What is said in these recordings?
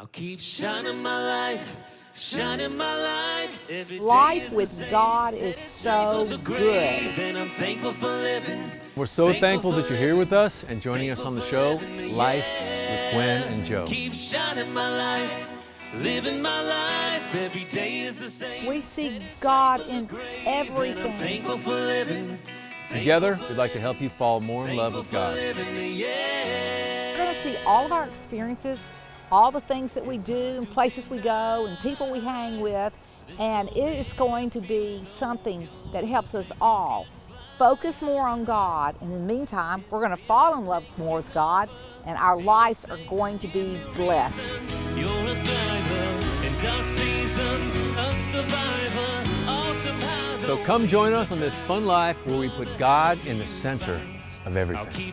I'll keep shining my light, shining my light. Every day Life is with. God is so good. and I'm thankful for living. We're so thankful that you're here with us and joining us on the show, Life with Gwen and Joe. Keep shining my light, living my life. Every day is the same. We see God in And I'm everything. thankful for living. Together, we'd like to help you fall more in love with God. living, yeah. We're going to see all of our experiences, all the things that we do, and places we go, and people we hang with, and it is going to be something that helps us all focus more on God. And in the meantime, we're going to fall in love more with God, and our lives are going to be blessed. You're a thriver in dark seasons, a survivor. So come join us on this fun life where we put God in the center of I'll everything.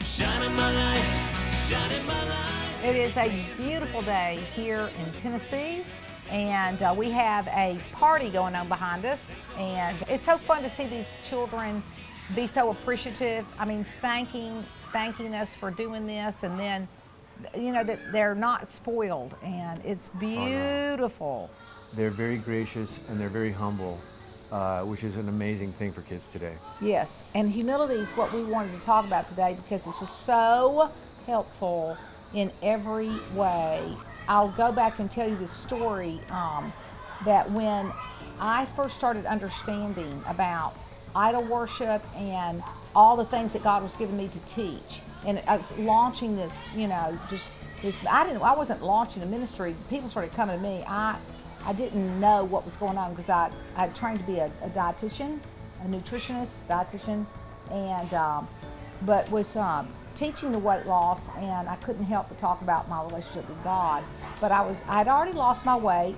Keep shining my light, shining my light. It is a beautiful day here in Tennessee, and uh, we have a party going on behind us. And it's so fun to see these children be so appreciative. I mean, thanking thanking us for doing this, and then you know that they're not spoiled, and it's beautiful. They're very gracious and they're very humble, uh, which is an amazing thing for kids today. Yes, and humility is what we wanted to talk about today because it's just so helpful in every way. I'll go back and tell you the story um, that when I first started understanding about idol worship and all the things that God was giving me to teach, and I was launching this, you know, just this. I didn't. I wasn't launching a ministry. People started coming to me. I I didn't know what was going on because I I trained to be a, a dietitian, a nutritionist, dietitian, and um, but was um, teaching the weight loss, and I couldn't help but talk about my relationship with God. But I was I'd already lost my weight,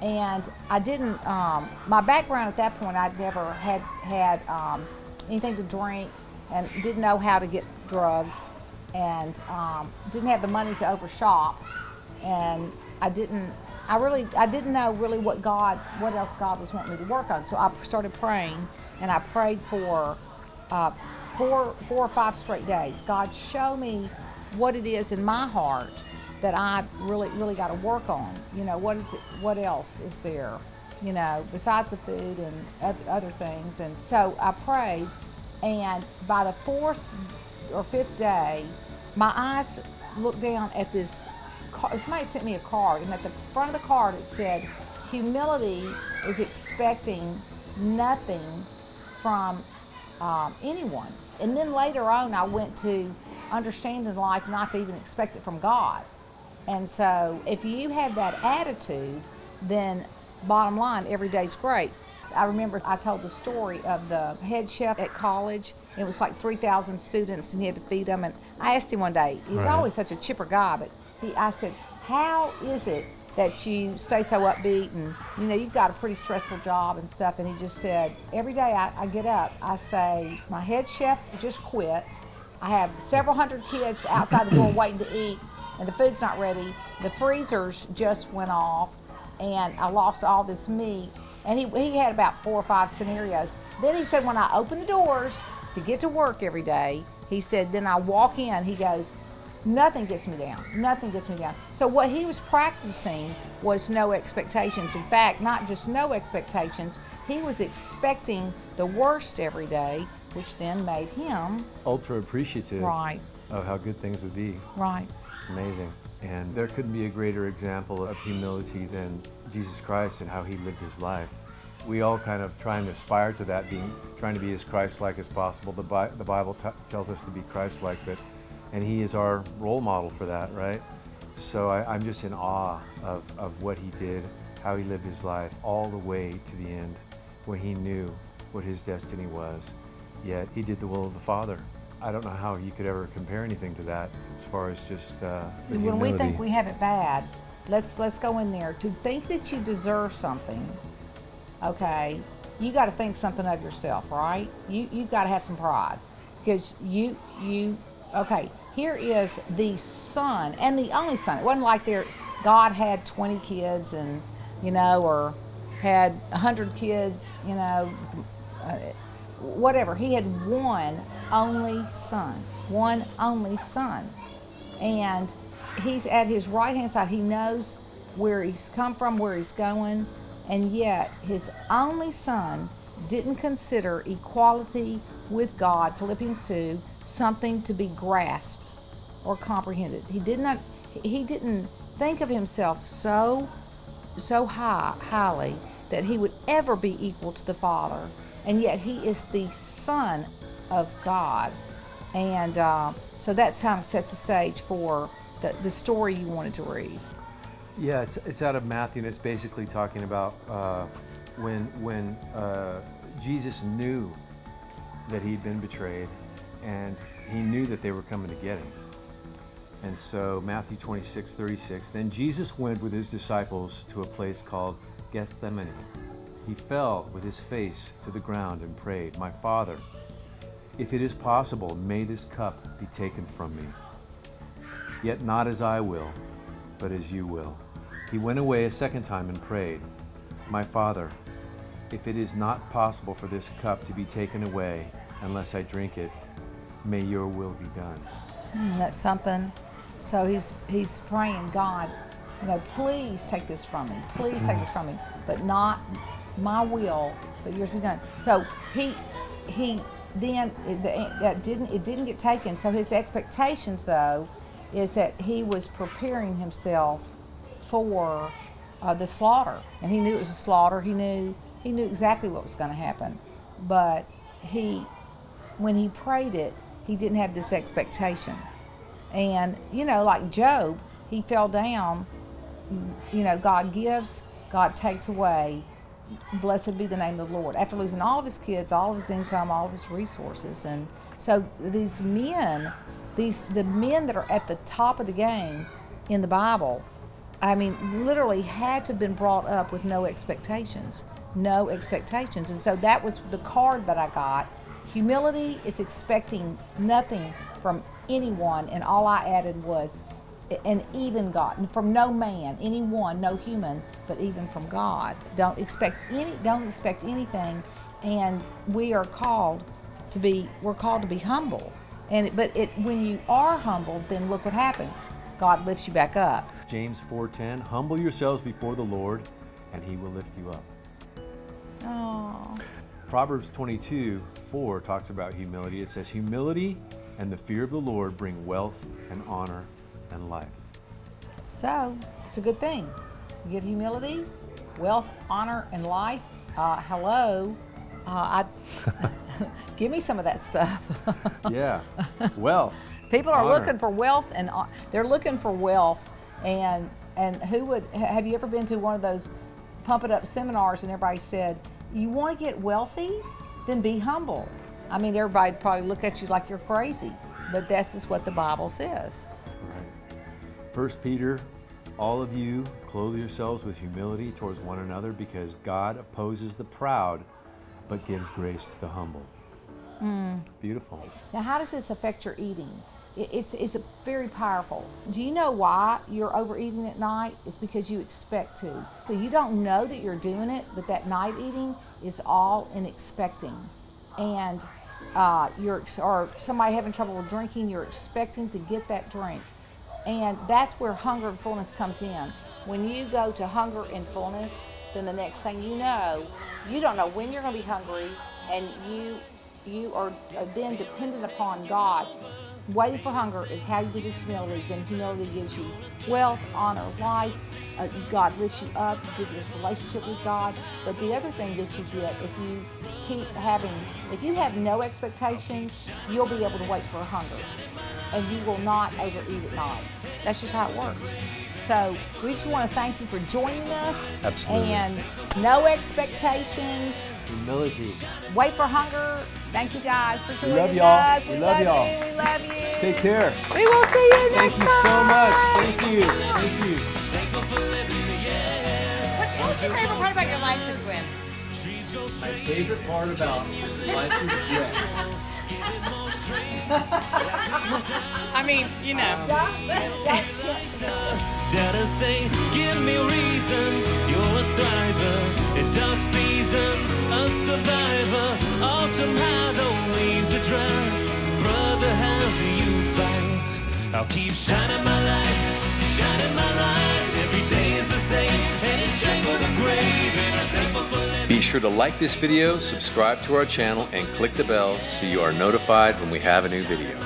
and I didn't. Um, my background at that point, I'd never had had um, anything to drink, and didn't know how to get drugs, and um, didn't have the money to overshop, and I didn't. I really, I didn't know really what God, what else God was wanting me to work on. So I started praying, and I prayed for uh, four, four or five straight days. God, show me what it is in my heart that I really, really got to work on. You know, what is it? What else is there? You know, besides the food and other things. And so I prayed, and by the fourth or fifth day, my eyes looked down at this. Card. Somebody sent me a card, and at the front of the card it said, "Humility is expecting nothing from um, anyone." And then later on, I went to understanding life not to even expect it from God. And so, if you have that attitude, then bottom line, every day's great. I remember I told the story of the head chef at college. It was like 3,000 students, and he had to feed them. And I asked him one day. He was Right. always such a chipper guy, but he, I said, "How is it that you stay so upbeat? And you know, you've got a pretty stressful job and stuff." And he just said, "Every day I, I get up, I say, my head chef just quit. I have several hundred kids outside the door waiting to eat, and the food's not ready. The freezers just went off, and I lost all this meat. And he, he had about four or five scenarios. Then he said, when I open the doors to get to work every day, he said, then I walk in, he goes, nothing gets me down. Nothing gets me down. So what he was practicing was no expectations. In fact, not just no expectations, he was expecting the worst every day, which then made him Ultra appreciative right, of how good things would be. right. Amazing. And there couldn't be a greater example of humility than Jesus Christ and how he lived his life. We all kind of try and aspire to that, being trying to be as Christ-like as possible. The, Bi- the Bible t- tells us to be Christ-like, but and he is our role model for that, right? So I, I'm just in awe of, of what he did, how he lived his life, all the way to the end, when he knew what his destiny was. Yet he did the will of the Father. I don't know how you could ever compare anything to that as far as just uh, when we think we have it bad, let's let's go in there. To think that you deserve something, okay, you got to think something of yourself, right? You you got to have some pride because you you okay. Here is the son and the only son. It wasn't like there God had 20 kids and you know or had 100 kids, you know, uh, whatever. He had one only son, one only son and he's at his right hand side. He knows where he's come from, where he's going, and yet his only son didn't consider equality with God, Philippians 2, something to be grasped or comprehended. He did not he didn't think of himself so so high highly that he would ever be equal to the Father, and yet he is the Son of God, and uh, so that's kind of sets the stage for the, the story you wanted to read. Yeah, it's, it's out of Matthew, and it's basically talking about uh, when when uh, Jesus knew that he'd been betrayed, and he knew that they were coming to get him. And so Matthew 26, 36, then Jesus went with his disciples to a place called Gethsemane. He fell with his face to the ground and prayed, My Father, if it is possible, may this cup be taken from me. Yet not as I will, but as you will. He went away a second time and prayed, My Father, if it is not possible for this cup to be taken away unless I drink it, may your will be done. Mm, that's something. So he's he's praying, God, you know, please take this from me. Please take this from me. But not my will, but yours be done. So he he then that didn't it didn't get taken. So his expectations though is that he was preparing himself for uh, the slaughter, and he knew it was a slaughter. He knew he knew exactly what was going to happen, but he when he prayed it, he didn't have this expectation. And, you know, like Job, he fell down. You know, God gives, God takes away. Blessed be the name of the Lord. After losing all of his kids, all of his income, all of his resources. And so these men, these the men that are at the top of the game in the Bible, I mean, literally had to have been brought up with no expectations. No expectations. And so that was the card that I got. Humility is expecting nothing from anyone, and all I added was an even God, from no man, anyone, no human, but even from God. Don't expect any. Don't expect anything, and we are called to be. We're called to be humble, and but it when you are humble, then look what happens. God lifts you back up. James 4:10, humble yourselves before the Lord, and he will lift you up. Oh. Proverbs 22, 4 talks about humility. It says, Humility and the fear of the Lord bring wealth and honor and life. So it's a good thing. You get humility, wealth, honor, and life. Uh, hello. Uh, I give me some of that stuff. yeah, wealth. People are honor. looking for wealth, and uh, they're looking for wealth. And and who would have you ever been to one of those pump it up seminars and everybody said, "You want to get wealthy? Then be humble." I mean, everybody probably look at you like you're crazy, but this is what the Bible says. Right. First Peter, all of you clothe yourselves with humility towards one another because God opposes the proud but gives grace to the humble. Mm. Beautiful. Now, how does this affect your eating? It's, it's very powerful. Do you know why you're overeating at night? It's because you expect to. You don't know that you're doing it, but that night eating is all in expecting. And uh, you're or somebody having trouble with drinking, you're expecting to get that drink, and that's where hunger and fullness comes in. When you go to hunger and fullness, then the next thing you know, you don't know when you're going to be hungry, and you you are then dependent upon God Waiting for hunger is how you get this humility. Then humility gives you wealth, honor, life. Uh, God lifts you up, gives you this relationship with God. But the other thing that you get, if you keep having, if you have no expectations, you'll be able to wait for hunger. And you will not overeat at night. That's just how it works. So we just want to thank you for joining us. Absolutely. And no expectations. Humility. Wait for hunger. Thank you guys for joining we love y'all. us. We, We, love, y'all. you. We love you. Take care. We will see you next Thank next you so much. Thank you. Thank you. What, tell us your favorite part about your life is when? My favorite part about life is bread. I mean, you know. Um, Dada say, give me reasons, you're a thriver. In dark seasons, a survivor. Autumn, how the leaves are dry. Brother, how do you fight? I'll keep shining my light, shining my light. Every day is the same, and it's straight for the grave. And I'm thankful for living. Be sure to like this video, subscribe to our channel, and click the bell so you are notified when we have a new video.